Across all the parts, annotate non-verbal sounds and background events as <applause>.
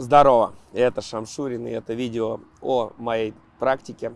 Здорово, это Шамшурин, и это видео о моей практике.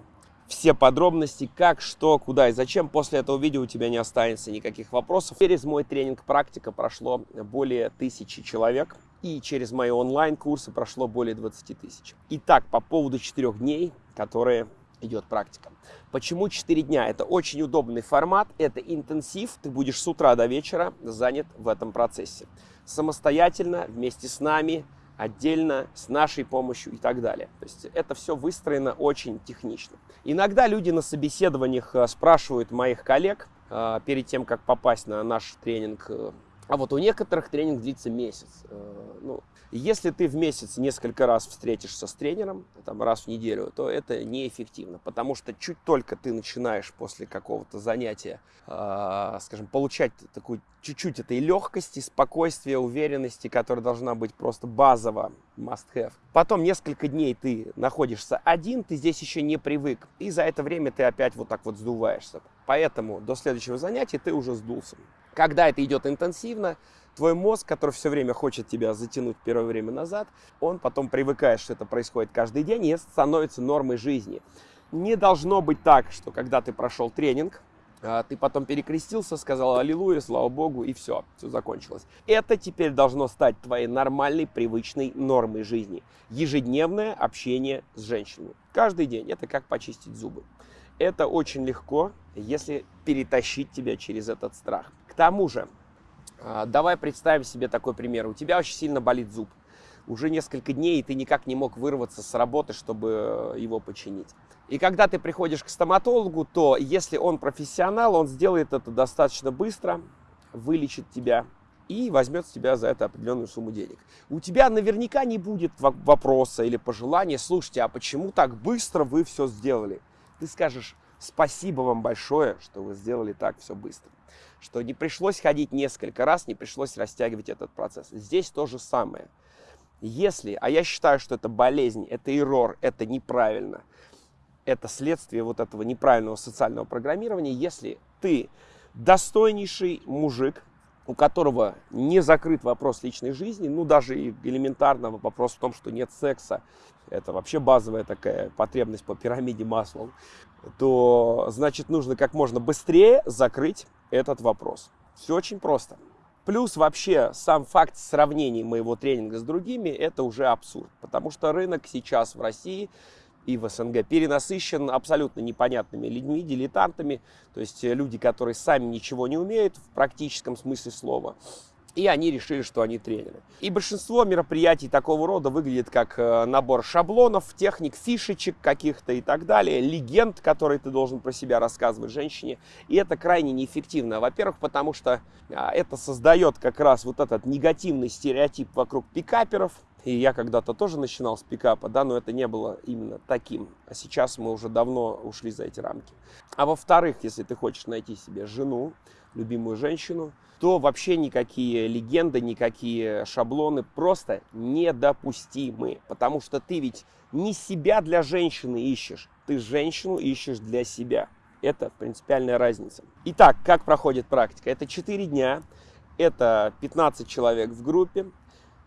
Все подробности, как, что, куда и зачем. После этого видео у тебя не останется никаких вопросов. Через мой тренинг «Практика» прошло более тысячи человек. И через мои онлайн-курсы прошло более 20 тысяч. Итак, по поводу четырех дней, которые идет практика. Почему 4 дня? Это очень удобный формат, это интенсив, ты будешь с утра до вечера занят в этом процессе. Самостоятельно, вместе с нами, отдельно, с нашей помощью и так далее. То есть это все выстроено очень технично. Иногда люди на собеседованиях э, спрашивают моих коллег э, перед тем, как попасть на наш тренинг, э, а вот у некоторых тренинг длится месяц. Ну, если ты в месяц несколько раз встретишься с тренером, там, раз в неделю, то это неэффективно, потому что чуть только ты начинаешь после какого-то занятия, э, скажем, получать такую чуть-чуть этой легкости, спокойствия, уверенности, которая должна быть просто базово, must have. Потом несколько дней ты находишься один, ты здесь еще не привык, и за это время ты опять вот так вот сдуваешься. Поэтому до следующего занятия ты уже сдулся. Когда это идет интенсивно, твой мозг, который все время хочет тебя затянуть первое время назад, он потом привыкает, что это происходит каждый день, и это становится нормой жизни. Не должно быть так, что когда ты прошел тренинг, а, ты потом перекрестился, сказал аллилуйя, слава богу, и все, все закончилось. Это теперь должно стать твоей нормальной, привычной нормой жизни. Ежедневное общение с женщинами. Каждый день. Это как почистить зубы. Это очень легко, если перетащить тебя через этот страх. К тому же, а, давай представим себе такой пример. У тебя очень сильно болит зуб. Уже несколько дней, и ты никак не мог вырваться с работы, чтобы его починить. И когда ты приходишь к стоматологу, то если он профессионал, он сделает это достаточно быстро, вылечит тебя и возьмет с тебя за это определенную сумму денег. У тебя наверняка не будет вопроса или пожелания, слушайте, а почему так быстро вы все сделали? Ты скажешь, спасибо вам большое, что вы сделали так все быстро что не пришлось ходить несколько раз, не пришлось растягивать этот процесс. Здесь то же самое. Если, а я считаю, что это болезнь, это эррор, это неправильно, это следствие вот этого неправильного социального программирования, если ты достойнейший мужик, у которого не закрыт вопрос личной жизни, ну даже элементарного вопрос в том, что нет секса, это вообще базовая такая потребность по пирамиде масла, то значит нужно как можно быстрее закрыть этот вопрос. Все очень просто. Плюс вообще сам факт сравнения моего тренинга с другими, это уже абсурд. Потому что рынок сейчас в России и в СНГ перенасыщен абсолютно непонятными людьми, дилетантами. То есть люди, которые сами ничего не умеют в практическом смысле слова. И они решили, что они тренеры. И большинство мероприятий такого рода выглядит как э, набор шаблонов, техник, фишечек каких-то и так далее, легенд, которые ты должен про себя рассказывать женщине. И это крайне неэффективно. Во-первых, потому что а, это создает как раз вот этот негативный стереотип вокруг пикаперов, и я когда-то тоже начинал с пикапа, да, но это не было именно таким. А сейчас мы уже давно ушли за эти рамки. А во-вторых, если ты хочешь найти себе жену, любимую женщину, то вообще никакие легенды, никакие шаблоны просто недопустимы. Потому что ты ведь не себя для женщины ищешь, ты женщину ищешь для себя. Это принципиальная разница. Итак, как проходит практика? Это 4 дня, это 15 человек в группе.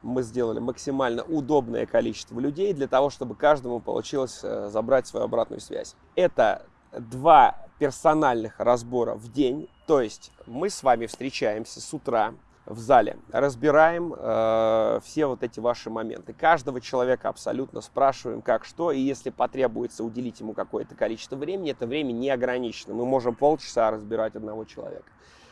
Мы сделали максимально удобное количество людей для того, чтобы каждому получилось э, забрать свою обратную связь. Это два персональных разбора в день. То есть мы с вами встречаемся с утра в зале, разбираем э, все вот эти ваши моменты. Каждого человека абсолютно спрашиваем, как что, и если потребуется уделить ему какое-то количество времени, это время не ограничено. Мы можем полчаса разбирать одного человека.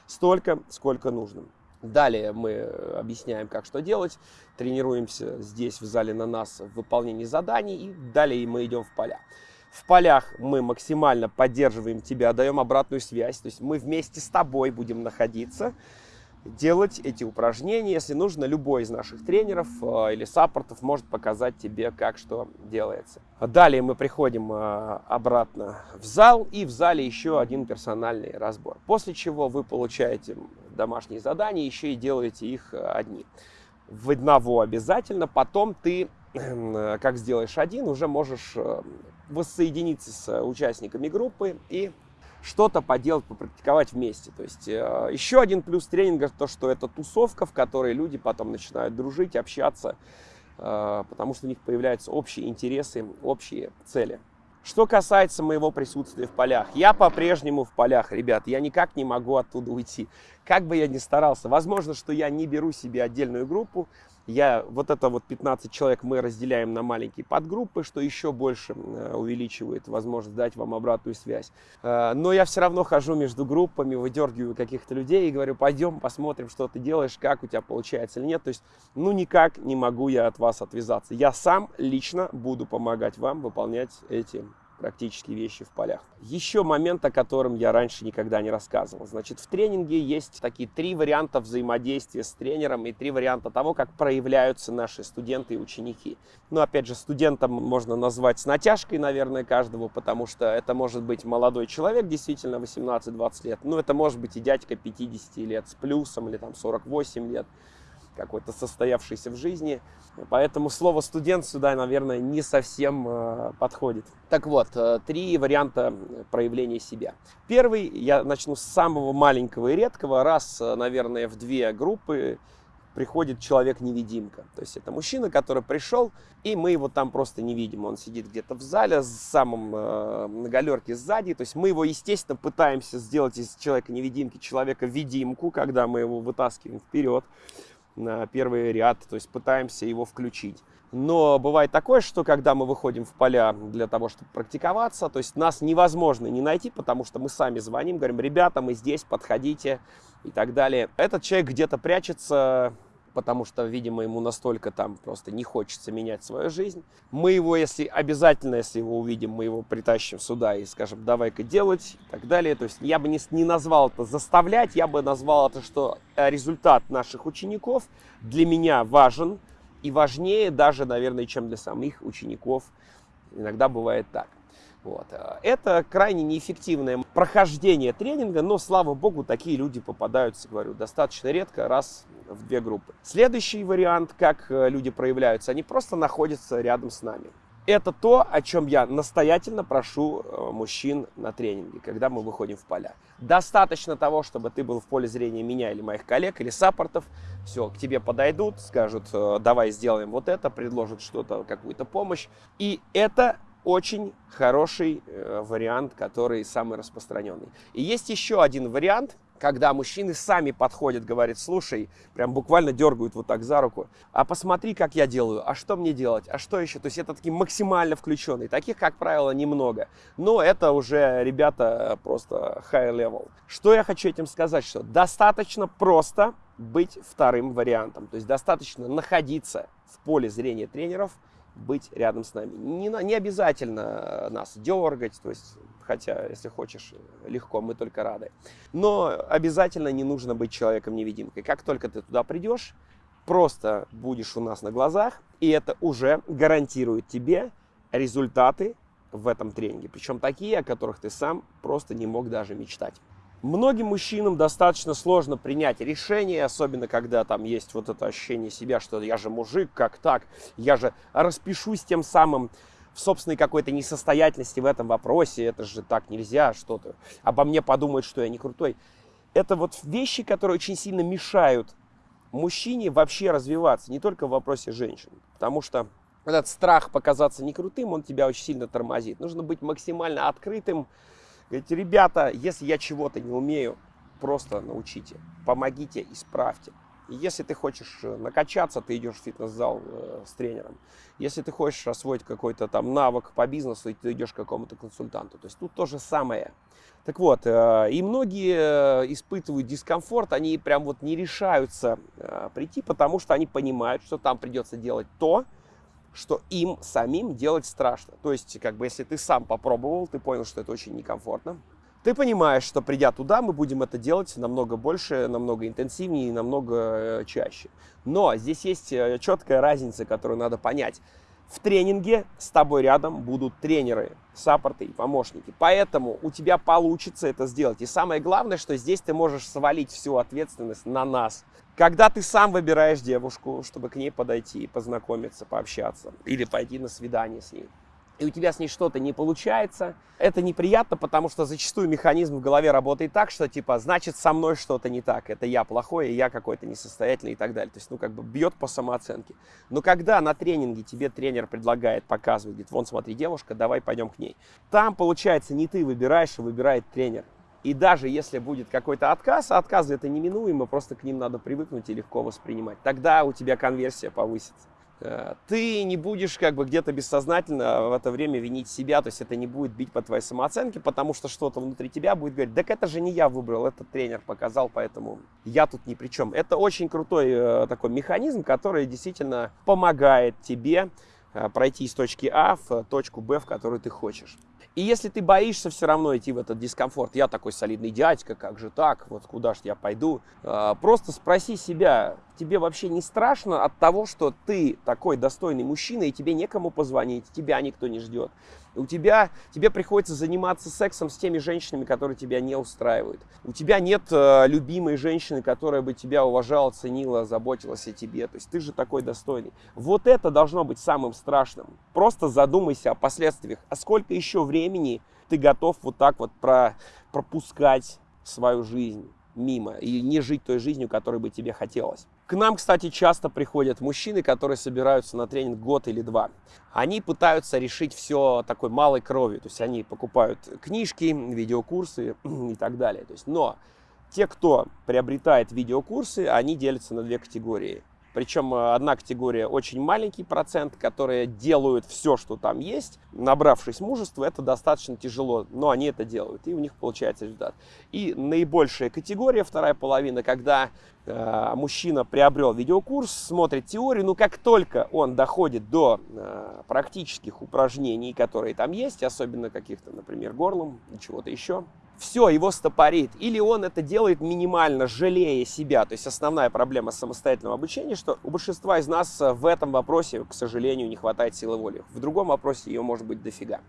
Столько, сколько нужно. Далее мы объясняем, как что делать, тренируемся здесь в зале на нас в выполнении заданий, и далее мы идем в поля. В полях мы максимально поддерживаем тебя, даем обратную связь. То есть мы вместе с тобой будем находиться, делать эти упражнения. Если нужно, любой из наших тренеров э, или саппортов может показать тебе, как что делается. Далее мы приходим э, обратно в зал, и в зале еще один персональный разбор. После чего вы получаете домашние задания, еще и делаете их э, одни. В одного обязательно, потом ты <clears throat> как сделаешь один, уже можешь воссоединиться с э, участниками группы и что-то поделать, попрактиковать вместе. То есть э, еще один плюс тренинга, то, что это тусовка, в которой люди потом начинают дружить, общаться э, потому что у них появляются общие интересы, общие цели. Что касается моего присутствия в полях, я по-прежнему в полях, ребят, я никак не могу оттуда уйти. Как бы я ни старался, возможно, что я не беру себе отдельную группу, я, вот это вот 15 человек мы разделяем на маленькие подгруппы, что еще больше э, увеличивает возможность дать вам обратную связь. Э, но я все равно хожу между группами, выдергиваю каких-то людей и говорю, пойдем посмотрим, что ты делаешь, как у тебя получается или нет. То есть, ну никак не могу я от вас отвязаться. Я сам лично буду помогать вам выполнять эти практические вещи в полях. Еще момент, о котором я раньше никогда не рассказывал. Значит, в тренинге есть такие три варианта взаимодействия с тренером и три варианта того, как проявляются наши студенты и ученики. Ну, опять же, студентом можно назвать с натяжкой, наверное, каждого, потому что это может быть молодой человек, действительно, 18-20 лет. Ну, это может быть и дядька 50 лет с плюсом или там 48 лет какой-то состоявшийся в жизни. Поэтому слово студент сюда, наверное, не совсем э, подходит. Так вот, э, три варианта проявления себя. Первый, я начну с самого маленького и редкого. Раз, э, наверное, в две группы приходит человек-невидимка. То есть это мужчина, который пришел, и мы его там просто не видим. Он сидит где-то в зале с самым э, на галерке сзади. То есть мы его, естественно, пытаемся сделать из человека-невидимки человека-видимку, когда мы его вытаскиваем вперед на первый ряд, то есть пытаемся его включить. Но бывает такое, что когда мы выходим в поля для того, чтобы практиковаться, то есть нас невозможно не найти, потому что мы сами звоним, говорим, ребята, мы здесь, подходите и так далее. Этот человек где-то прячется, потому что, видимо, ему настолько там просто не хочется менять свою жизнь. Мы его, если обязательно, если его увидим, мы его притащим сюда и скажем, давай-ка делать и так далее. То есть я бы не, не назвал это заставлять, я бы назвал это, что э, результат наших учеников для меня важен и важнее даже, наверное, чем для самих учеников. Иногда бывает так. Вот. Э, это крайне неэффективное прохождение тренинга, но, слава богу, такие люди попадаются, говорю, достаточно редко, раз в две группы. Следующий вариант, как э, люди проявляются, они просто находятся рядом с нами. Это то, о чем я настоятельно прошу э, мужчин на тренинге, когда мы выходим в поля. Достаточно того, чтобы ты был в поле зрения меня или моих коллег, или саппортов. Все, к тебе подойдут, скажут, давай сделаем вот это, предложат что-то, какую-то помощь. И это очень хороший э, вариант, который самый распространенный. И есть еще один вариант, когда мужчины сами подходят, говорят, слушай, прям буквально дергают вот так за руку, а посмотри, как я делаю, а что мне делать, а что еще. То есть это такие максимально включенные. Таких, как правило, немного. Но это уже ребята просто high level. Что я хочу этим сказать, что достаточно просто быть вторым вариантом. То есть достаточно находиться в поле зрения тренеров – быть рядом с нами. Не, не обязательно нас дергать, то есть, хотя, если хочешь, легко, мы только рады. Но обязательно не нужно быть человеком-невидимкой. Как только ты туда придешь, просто будешь у нас на глазах, и это уже гарантирует тебе результаты в этом тренинге. Причем такие, о которых ты сам просто не мог даже мечтать. Многим мужчинам достаточно сложно принять решение, особенно когда там есть вот это ощущение себя, что я же мужик, как так, я же распишусь тем самым в собственной какой-то несостоятельности в этом вопросе, это же так нельзя, что-то, обо мне подумают, что я не крутой. Это вот вещи, которые очень сильно мешают мужчине вообще развиваться, не только в вопросе женщин, потому что этот страх показаться не крутым, он тебя очень сильно тормозит. Нужно быть максимально открытым, Говорите, ребята, если я чего-то не умею, просто научите, помогите, исправьте. И если ты хочешь э, накачаться, ты идешь в фитнес-зал э, с тренером. Если ты хочешь освоить какой-то там навык по бизнесу, ты идешь к какому-то консультанту. То есть тут то же самое. Так вот, э, и многие э, испытывают дискомфорт, они прям вот не решаются э, прийти, потому что они понимают, что там придется делать то, что им самим делать страшно. То есть, как бы, если ты сам попробовал, ты понял, что это очень некомфортно, ты понимаешь, что придя туда, мы будем это делать намного больше, намного интенсивнее и намного э, чаще. Но здесь есть э, четкая разница, которую надо понять. В тренинге с тобой рядом будут тренеры, саппорты и помощники. Поэтому у тебя получится это сделать. И самое главное, что здесь ты можешь свалить всю ответственность на нас. Когда ты сам выбираешь девушку, чтобы к ней подойти, познакомиться, пообщаться или пойти на свидание с ней, и у тебя с ней что-то не получается, это неприятно, потому что зачастую механизм в голове работает так, что типа, значит, со мной что-то не так, это я плохой, я какой-то несостоятельный и так далее. То есть, ну, как бы бьет по самооценке. Но когда на тренинге тебе тренер предлагает, показывает, говорит, вон, смотри, девушка, давай пойдем к ней. Там, получается, не ты выбираешь, а выбирает тренер. И даже если будет какой-то отказ, а отказы это неминуемо, просто к ним надо привыкнуть и легко воспринимать, тогда у тебя конверсия повысится. Э, ты не будешь как бы где-то бессознательно в это время винить себя, то есть это не будет бить по твоей самооценке, потому что что-то внутри тебя будет говорить, так это же не я выбрал, это тренер показал, поэтому я тут ни при чем. Это очень крутой э, такой механизм, который действительно помогает тебе пройти из точки А в точку Б, в которую ты хочешь. И если ты боишься все равно идти в этот дискомфорт, я такой солидный дядька, как же так, вот куда же я пойду, просто спроси себя, тебе вообще не страшно от того, что ты такой достойный мужчина, и тебе некому позвонить, тебя никто не ждет. У тебя, тебе приходится заниматься сексом с теми женщинами, которые тебя не устраивают. У тебя нет э, любимой женщины, которая бы тебя уважала, ценила, заботилась о тебе. То есть ты же такой достойный. Вот это должно быть самым страшным. Просто задумайся о последствиях. А сколько еще времени ты готов вот так вот про, пропускать свою жизнь мимо и не жить той жизнью, которой бы тебе хотелось. К нам, кстати, часто приходят мужчины, которые собираются на тренинг год или два. Они пытаются решить все такой малой кровью, то есть они покупают книжки, видеокурсы <clears throat> и так далее. То есть, но те, кто приобретает видеокурсы, они делятся на две категории. Причем э, одна категория очень маленький процент, которые делают все, что там есть, набравшись мужества, это достаточно тяжело, но они это делают, и у них получается результат. И наибольшая категория, вторая половина, когда э, мужчина приобрел видеокурс, смотрит теорию, но как только он доходит до э, практических упражнений, которые там есть, особенно каких-то, например, горлом, чего-то еще, все, его стопорит. Или он это делает минимально, жалея себя. То есть основная проблема самостоятельного обучения, что у большинства из нас э, в этом вопросе, к сожалению, не хватает силы воли. В другом вопросе ее может быть дофига.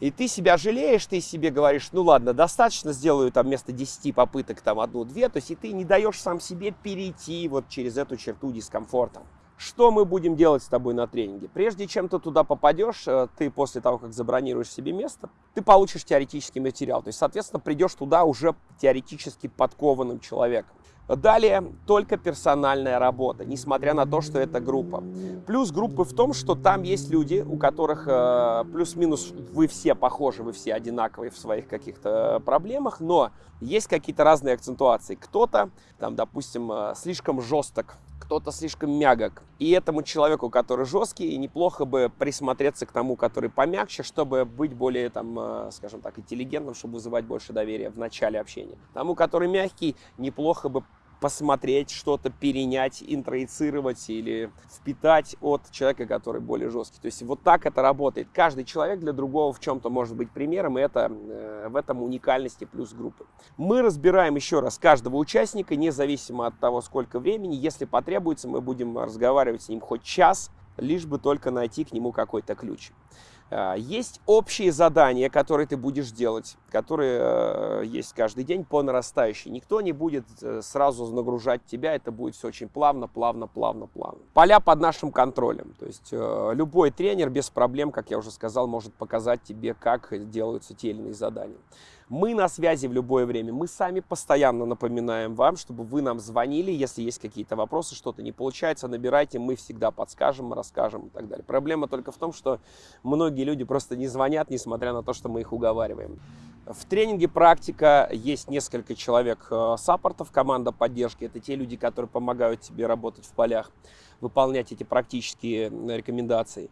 И ты себя жалеешь, ты себе говоришь, ну ладно, достаточно, сделаю там вместо 10 попыток там одну-две. То есть и ты не даешь сам себе перейти вот через эту черту дискомфорта. Что мы будем делать с тобой на тренинге? Прежде чем ты туда попадешь, э, ты после того, как забронируешь себе место, ты получишь теоретический материал. То есть, соответственно, придешь туда уже теоретически подкованным человеком. Далее только персональная работа, несмотря на то, что это группа. Плюс группы в том, что там есть люди, у которых э, плюс-минус вы все похожи, вы все одинаковые в своих каких-то проблемах, но есть какие-то разные акцентуации. Кто-то, там, допустим, э, слишком жесток кто-то слишком мягок. И этому человеку, который жесткий, неплохо бы присмотреться к тому, который помягче, чтобы быть более, там, э, скажем так, интеллигентным, чтобы вызывать больше доверия в начале общения. Тому, который мягкий, неплохо бы посмотреть, что-то перенять, интроицировать или впитать от человека, который более жесткий. То есть вот так это работает. Каждый человек для другого в чем-то может быть примером, и это, э, в этом уникальности плюс группы. Мы разбираем еще раз каждого участника, независимо от того, сколько времени. Если потребуется, мы будем разговаривать с ним хоть час, лишь бы только найти к нему какой-то ключ. А, есть общие задания, которые ты будешь делать, которые э, есть каждый день по нарастающей. Никто не будет э, сразу нагружать тебя, это будет все очень плавно, плавно, плавно, плавно. Поля под нашим контролем. То есть э, любой тренер без проблем, как я уже сказал, может показать тебе, как делаются те или иные задания. Мы на связи в любое время. Мы сами постоянно напоминаем вам, чтобы вы нам звонили, если есть какие-то вопросы, что-то не получается, набирайте, мы всегда подскажем, расскажем и так далее. Проблема только в том, что многие люди просто не звонят, несмотря на то, что мы их уговариваем. В тренинге практика есть несколько человек э, саппортов, команда поддержки. Это те люди, которые помогают тебе работать в полях, выполнять эти практические рекомендации.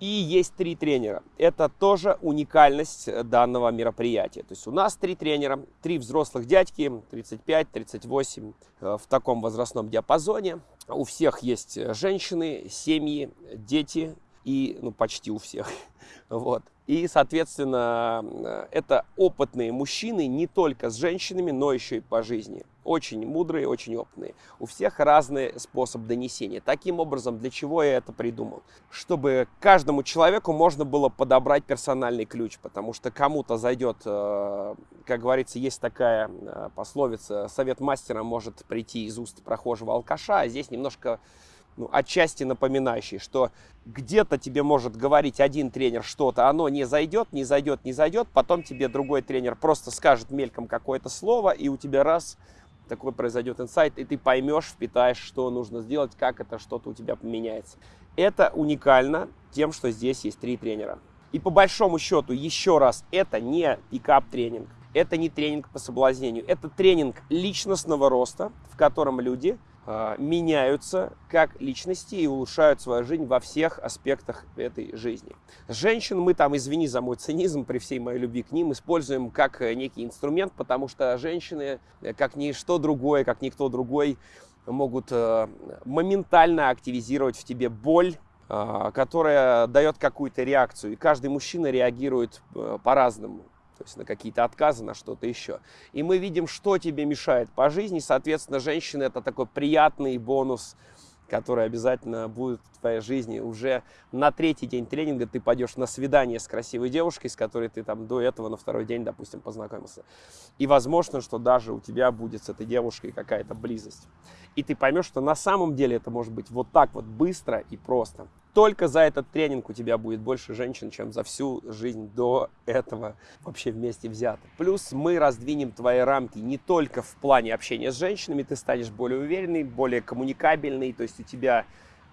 И есть три тренера. Это тоже уникальность э, данного мероприятия. То есть у нас три тренера, три взрослых дядьки, 35-38, э, в таком возрастном диапазоне. У всех есть э, женщины, семьи, дети и ну, почти у всех. <laughs> Вот. И, соответственно, это опытные мужчины не только с женщинами, но еще и по жизни. Очень мудрые, очень опытные. У всех разный способ донесения. Таким образом, для чего я это придумал? Чтобы каждому человеку можно было подобрать персональный ключ, потому что кому-то зайдет, э, как говорится, есть такая э, пословица, совет мастера может прийти из уст прохожего алкаша, а здесь немножко ну, отчасти напоминающий, что где-то тебе может говорить один тренер что-то, оно не зайдет, не зайдет, не зайдет, потом тебе другой тренер просто скажет мельком какое-то слово, и у тебя раз такой произойдет инсайт, и ты поймешь, впитаешь, что нужно сделать, как это что-то у тебя поменяется. Это уникально тем, что здесь есть три тренера. И по большому счету, еще раз, это не пикап-тренинг, это не тренинг по соблазнению, это тренинг личностного роста, в котором люди меняются как личности и улучшают свою жизнь во всех аспектах этой жизни. Женщин мы там, извини за мой цинизм, при всей моей любви к ним, используем как э, некий инструмент, потому что женщины, э, как ничто другое, как никто другой, могут э, моментально активизировать в тебе боль, которая дает какую-то реакцию. И каждый мужчина реагирует э, по-разному. То есть на какие-то отказы, на что-то еще. И мы видим, что тебе мешает по жизни. Соответственно, женщина это такой приятный бонус который обязательно будет в твоей жизни. Уже на третий день тренинга ты пойдешь на свидание с красивой девушкой, с которой ты там до этого на второй день, допустим, познакомился. И возможно, что даже у тебя будет с этой девушкой какая-то близость. И ты поймешь, что на самом деле это может быть вот так вот быстро и просто только за этот тренинг у тебя будет больше женщин, чем за всю жизнь до этого вообще вместе взято. Плюс мы раздвинем твои рамки не только в плане общения с женщинами, ты станешь более уверенный, более коммуникабельный, то есть у тебя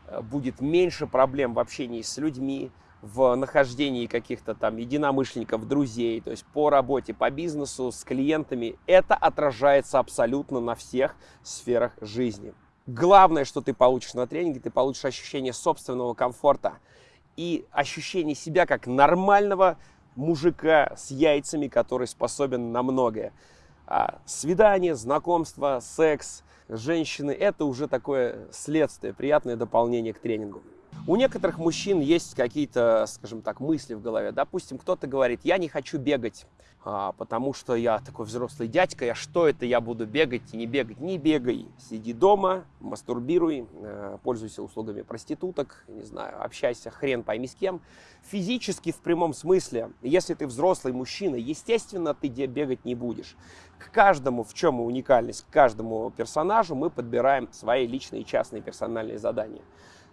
э, будет меньше проблем в общении с людьми, в нахождении каких-то там единомышленников, друзей, то есть по работе, по бизнесу, с клиентами. Это отражается абсолютно на всех сферах жизни. Главное, что ты получишь на тренинге, ты получишь ощущение собственного комфорта и ощущение себя как нормального мужика с яйцами, который способен на многое. А свидание, знакомство, секс, женщины – это уже такое следствие, приятное дополнение к тренингу. У некоторых мужчин есть какие-то, скажем так, мысли в голове. Допустим, кто-то говорит, я не хочу бегать, а, потому что я такой взрослый дядька, я что это, я буду бегать и не бегать. Не бегай, сиди дома, мастурбируй, э, пользуйся услугами проституток, не знаю, общайся хрен пойми с кем. Физически, в прямом смысле, если ты взрослый мужчина, естественно, ты бегать не будешь. К каждому, в чем уникальность, к каждому персонажу мы подбираем свои личные частные персональные задания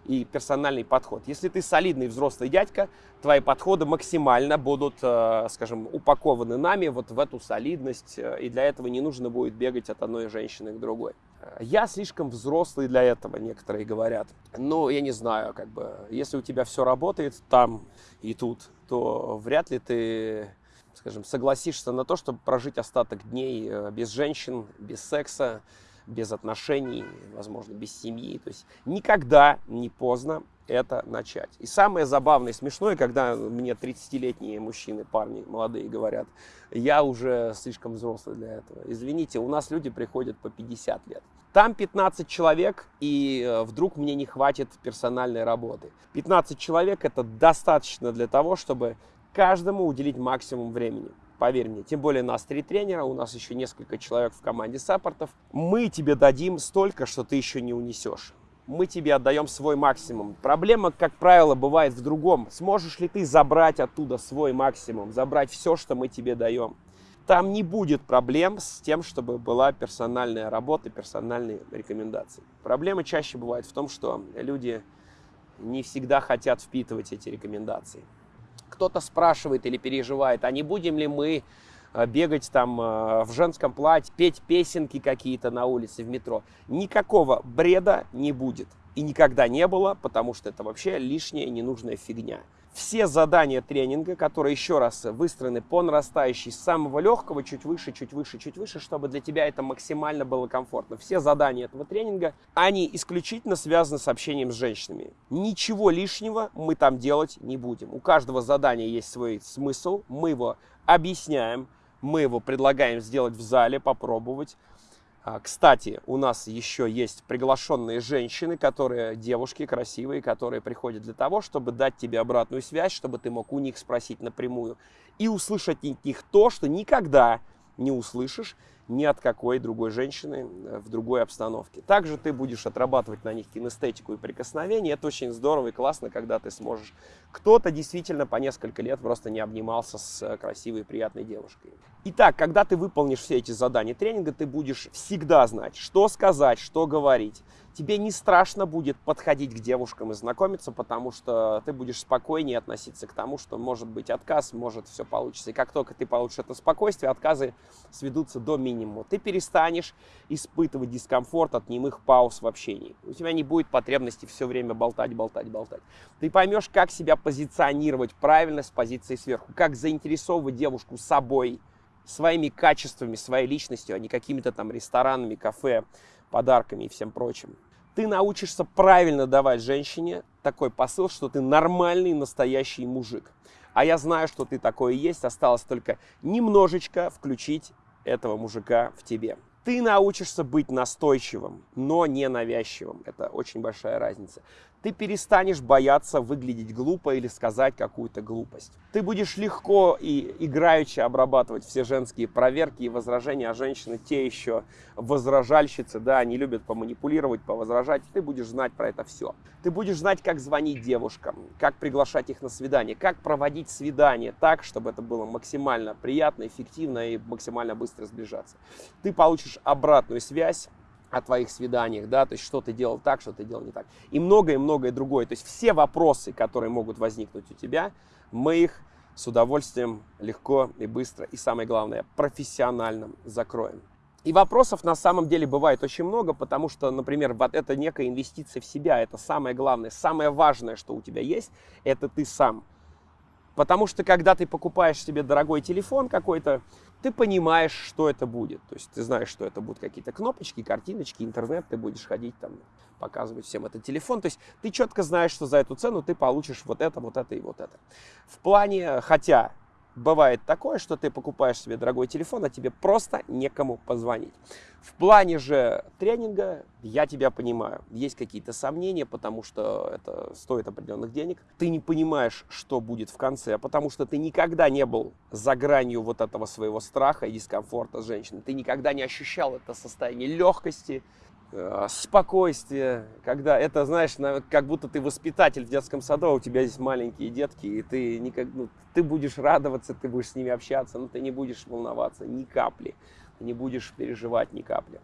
и персональный подход. Если ты солидный взрослый дядька, твои подходы максимально будут, э, скажем, упакованы нами вот в эту солидность, э, и для этого не нужно будет бегать от одной женщины к другой. Я слишком взрослый для этого, некоторые говорят. Ну, я не знаю, как бы, если у тебя все работает там и тут, то вряд ли ты, скажем, согласишься на то, чтобы прожить остаток дней э, без женщин, без секса, без отношений, возможно, без семьи. То есть никогда не поздно это начать. И самое забавное и смешное, когда мне 30-летние мужчины, парни молодые говорят, я уже слишком взрослый для этого. Извините, у нас люди приходят по 50 лет. Там 15 человек, и э, вдруг мне не хватит персональной работы. 15 человек это достаточно для того, чтобы каждому уделить максимум времени. Поверь мне, тем более нас три тренера, у нас еще несколько человек в команде саппортов. Мы тебе дадим столько, что ты еще не унесешь. Мы тебе отдаем свой максимум. Проблема, как правило, бывает в другом. Сможешь ли ты забрать оттуда свой максимум, забрать все, что мы тебе даем? Там не будет проблем с тем, чтобы была персональная работа, персональные рекомендации. Проблема чаще бывает в том, что люди не всегда хотят впитывать эти рекомендации кто-то спрашивает или переживает, а не будем ли мы э, бегать там э, в женском платье, петь песенки какие-то на улице, в метро. Никакого бреда не будет. И никогда не было, потому что это вообще лишняя ненужная фигня все задания тренинга, которые еще раз выстроены по нарастающей с самого легкого, чуть выше, чуть выше, чуть выше, чтобы для тебя это максимально было комфортно. Все задания этого тренинга, они исключительно связаны с общением с женщинами. Ничего лишнего мы там делать не будем. У каждого задания есть свой смысл, мы его объясняем, мы его предлагаем сделать в зале, попробовать. А, кстати, у нас еще есть приглашенные женщины, которые девушки красивые, которые приходят для того, чтобы дать тебе обратную связь, чтобы ты мог у них спросить напрямую и услышать от них то, что никогда не услышишь ни от какой другой женщины э, в другой обстановке. Также ты будешь отрабатывать на них кинестетику и прикосновение. Это очень здорово и классно, когда ты сможешь. Кто-то действительно по несколько лет просто не обнимался с э, красивой и приятной девушкой. Итак, когда ты выполнишь все эти задания тренинга, ты будешь всегда знать, что сказать, что говорить тебе не страшно будет подходить к девушкам и знакомиться, потому что ты будешь спокойнее относиться к тому, что может быть отказ, может все получится. И как только ты получишь это спокойствие, отказы сведутся до минимума. Ты перестанешь испытывать дискомфорт от немых пауз в общении. У тебя не будет потребности все время болтать, болтать, болтать. Ты поймешь, как себя позиционировать правильно с позиции сверху, как заинтересовывать девушку собой, своими качествами, своей личностью, а не какими-то там ресторанами, кафе, подарками и всем прочим. Ты научишься правильно давать женщине такой посыл, что ты нормальный, настоящий мужик. А я знаю, что ты такой и есть, осталось только немножечко включить этого мужика в тебе. Ты научишься быть настойчивым, но не навязчивым. Это очень большая разница ты перестанешь бояться выглядеть глупо или сказать какую-то глупость. Ты будешь легко и играючи обрабатывать все женские проверки и возражения, а женщины те еще возражальщицы, да, они любят поманипулировать, повозражать. Ты будешь знать про это все. Ты будешь знать, как звонить девушкам, как приглашать их на свидание, как проводить свидание так, чтобы это было максимально приятно, эффективно и максимально быстро сближаться. Ты получишь обратную связь о твоих свиданиях, да, то есть что ты делал так, что ты делал не так. И многое-многое другое. То есть все вопросы, которые могут возникнуть у тебя, мы их с удовольствием легко и быстро, и самое главное, профессионально закроем. И вопросов на самом деле бывает очень много, потому что, например, вот это некая инвестиция в себя, это самое главное, самое важное, что у тебя есть, это ты сам. Потому что когда ты покупаешь себе дорогой телефон какой-то, ты понимаешь, что это будет. То есть ты знаешь, что это будут какие-то кнопочки, картиночки, интернет, ты будешь ходить там, показывать всем этот телефон. То есть ты четко знаешь, что за эту цену ты получишь вот это, вот это и вот это. В плане, хотя бывает такое, что ты покупаешь себе дорогой телефон, а тебе просто некому позвонить. В плане же тренинга я тебя понимаю. Есть какие-то сомнения, потому что это стоит определенных денег. Ты не понимаешь, что будет в конце, потому что ты никогда не был за гранью вот этого своего страха и дискомфорта с женщиной. Ты никогда не ощущал это состояние легкости, спокойствие, когда это, знаешь, как будто ты воспитатель в детском саду, а у тебя здесь маленькие детки, и ты, никак, ну, ты будешь радоваться, ты будешь с ними общаться, но ты не будешь волноваться ни капли, не будешь переживать ни капли.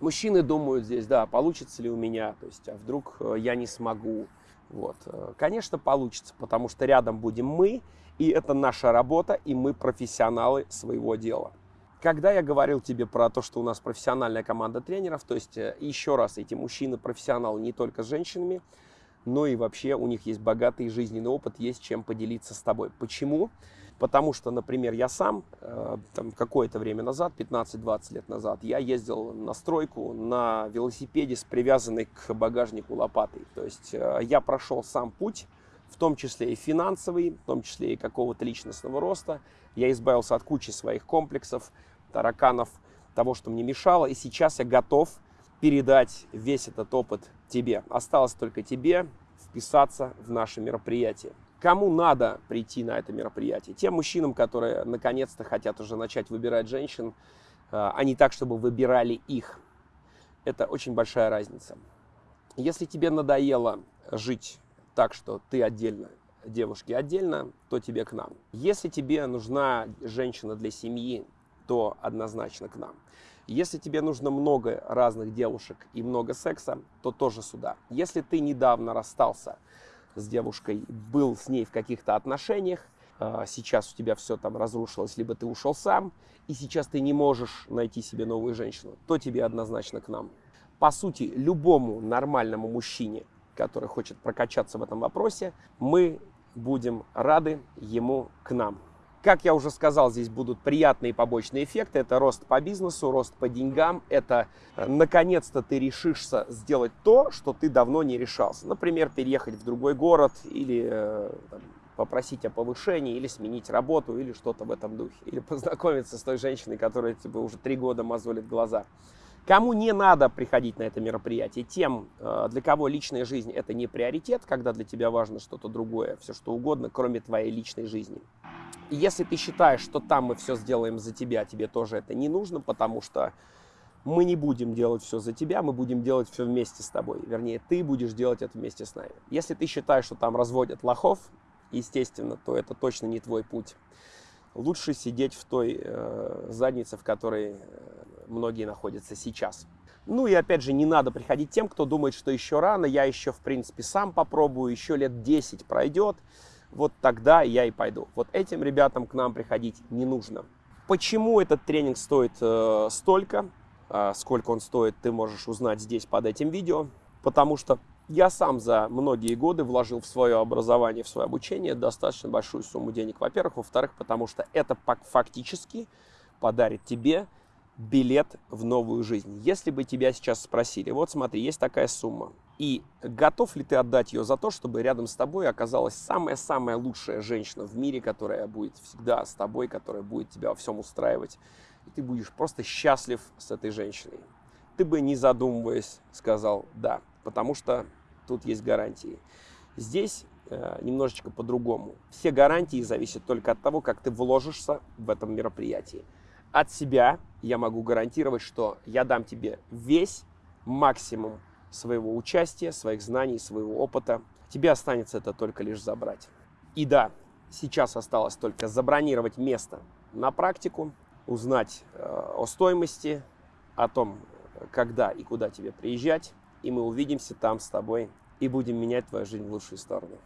Мужчины думают здесь, да, получится ли у меня, то есть, а вдруг э, я не смогу. Вот. Э, конечно, получится, потому что рядом будем мы, и это наша работа, и мы профессионалы своего дела. Когда я говорил тебе про то, что у нас профессиональная команда тренеров, то есть э, еще раз, эти мужчины профессионалы не только с женщинами, но и вообще у них есть богатый жизненный опыт, есть чем поделиться с тобой. Почему? Потому что, например, я сам э, какое-то время назад, 15-20 лет назад, я ездил на стройку на велосипеде с привязанной к багажнику лопатой. То есть э, я прошел сам путь, в том числе и финансовый, в том числе и какого-то личностного роста. Я избавился от кучи своих комплексов, тараканов, того, что мне мешало. И сейчас я готов передать весь этот опыт тебе. Осталось только тебе вписаться в наше мероприятие. Кому надо прийти на это мероприятие? Тем мужчинам, которые наконец-то хотят уже начать выбирать женщин, а не так, чтобы выбирали их. Это очень большая разница. Если тебе надоело жить так, что ты отдельно, девушки отдельно, то тебе к нам. Если тебе нужна женщина для семьи, то однозначно к нам. Если тебе нужно много разных девушек и много секса, то тоже сюда. Если ты недавно расстался с девушкой, был с ней в каких-то отношениях, а, сейчас у тебя все там разрушилось, либо ты ушел сам, и сейчас ты не можешь найти себе новую женщину, то тебе однозначно к нам. По сути, любому нормальному мужчине, который хочет прокачаться в этом вопросе, мы будем рады ему к нам. Как я уже сказал, здесь будут приятные побочные эффекты. Это рост по бизнесу, рост по деньгам. Это э, наконец-то ты решишься сделать то, что ты давно не решался. Например, переехать в другой город или э, там, попросить о повышении, или сменить работу, или что-то в этом духе. Или познакомиться с той женщиной, которая тебе уже три года мозолит глаза. Кому не надо приходить на это мероприятие? Тем, э, для кого личная жизнь это не приоритет, когда для тебя важно что-то другое, все что угодно, кроме твоей личной жизни. Если ты считаешь, что там мы все сделаем за тебя, тебе тоже это не нужно, потому что мы не будем делать все за тебя, мы будем делать все вместе с тобой. Вернее, ты будешь делать это вместе с нами. Если ты считаешь, что там разводят лохов, естественно, то это точно не твой путь. Лучше сидеть в той э, заднице, в которой э, многие находятся сейчас. Ну и опять же, не надо приходить тем, кто думает, что еще рано, я еще, в принципе, сам попробую, еще лет 10 пройдет, вот тогда я и пойду. Вот этим ребятам к нам приходить не нужно. Почему этот тренинг стоит э, столько? А, сколько он стоит, ты можешь узнать здесь под этим видео, потому что я сам за многие годы вложил в свое образование, в свое обучение достаточно большую сумму денег, во-первых. Во-вторых, потому что это фактически подарит тебе билет в новую жизнь. Если бы тебя сейчас спросили, вот смотри, есть такая сумма, и готов ли ты отдать ее за то, чтобы рядом с тобой оказалась самая-самая лучшая женщина в мире, которая будет всегда с тобой, которая будет тебя во всем устраивать, и ты будешь просто счастлив с этой женщиной. Ты бы, не задумываясь, сказал «да», потому что тут есть гарантии. Здесь э, немножечко по-другому. Все гарантии зависят только от того, как ты вложишься в этом мероприятии. От себя я могу гарантировать, что я дам тебе весь максимум своего участия, своих знаний, своего опыта. Тебе останется это только лишь забрать. И да, сейчас осталось только забронировать место на практику, узнать э, о стоимости, о том, когда и куда тебе приезжать, и мы увидимся там с тобой и будем менять твою жизнь в лучшую сторону.